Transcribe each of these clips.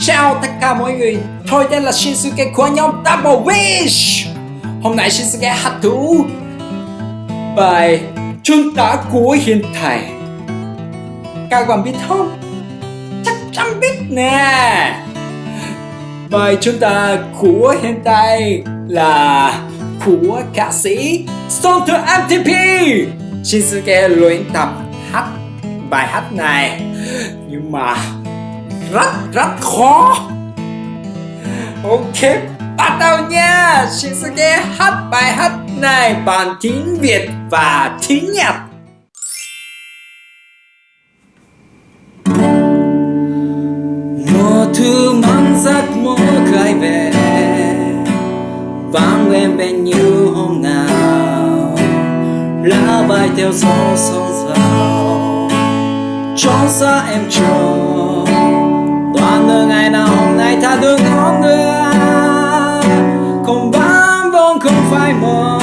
chào tất cả mọi người. Tôi tên là Shinsuke của nhóm Double Wish. Hôm nay Shinsuke hát thú Bài Chúng ta của hiện tại. Các bạn biết không? Chắc chắn biết nè. Bài chúng ta của hiện tại là của ca sĩ Son to MTP Shinsuke luyện tập hát, bài hát này. Nhưng mà rất rất khó. Ok, bắt đầu nha. Shinsuke hát bài hát này. Bằng tiếng Việt và tiếng Nhật. Mùa thu mang giấc mơ khai về. Vang lên bên như hôm nào. Lá bay theo gió sóng sao Trong xa em chờ Đoạn đường ngày nào hôm nay ta được ngón nữa Không bám vốn không phải mơ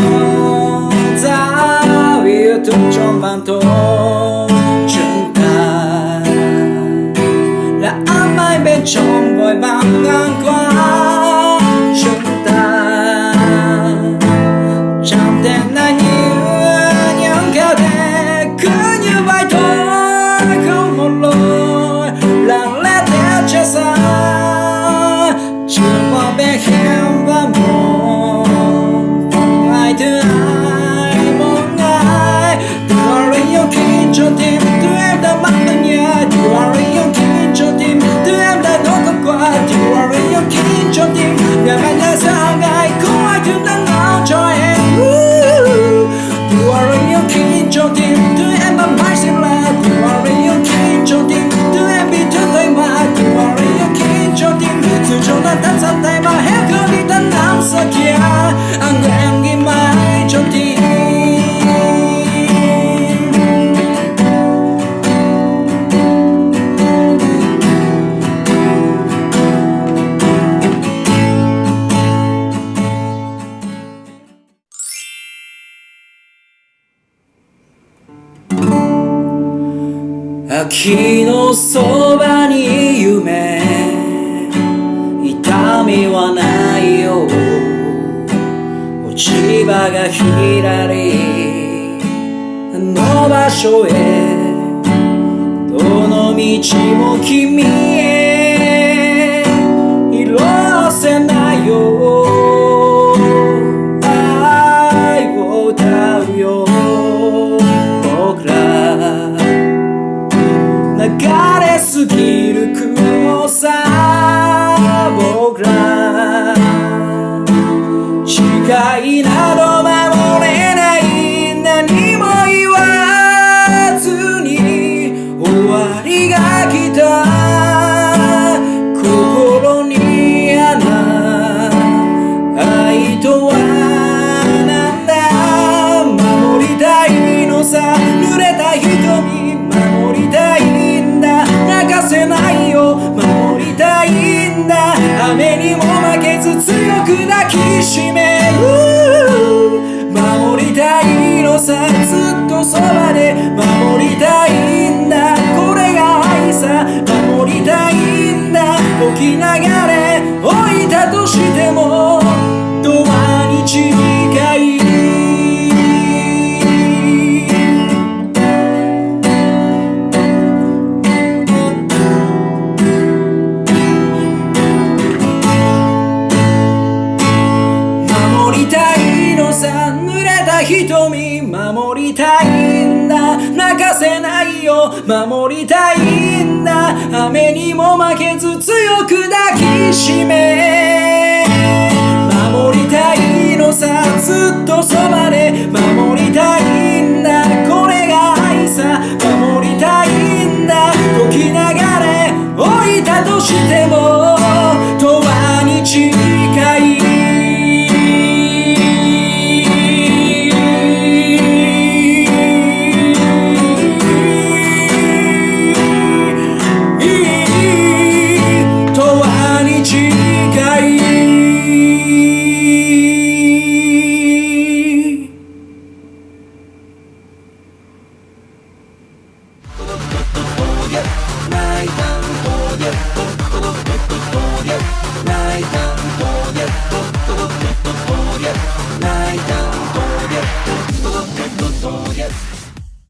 Ta yêu thương trong bàn thôn chúng ta Là ám ai bên trong vội vàng ngang qua. Chúng ta Chẳng thể là như những kẻ thề cứ như vậy thôi. Không một lời 秋のそばに夢。痛みはないよ落ち葉がひらり。あの場所へ。どの道も君へ。快などだ時流れ置いたとしても永遠に近い守りたいのさ濡れた瞳守りたい。守りたいんだ雨にも負けず強く抱きしめ守りたいのさずっとそばで守りたいんだこれが愛さ守りたいんだ時流れ置いたとしても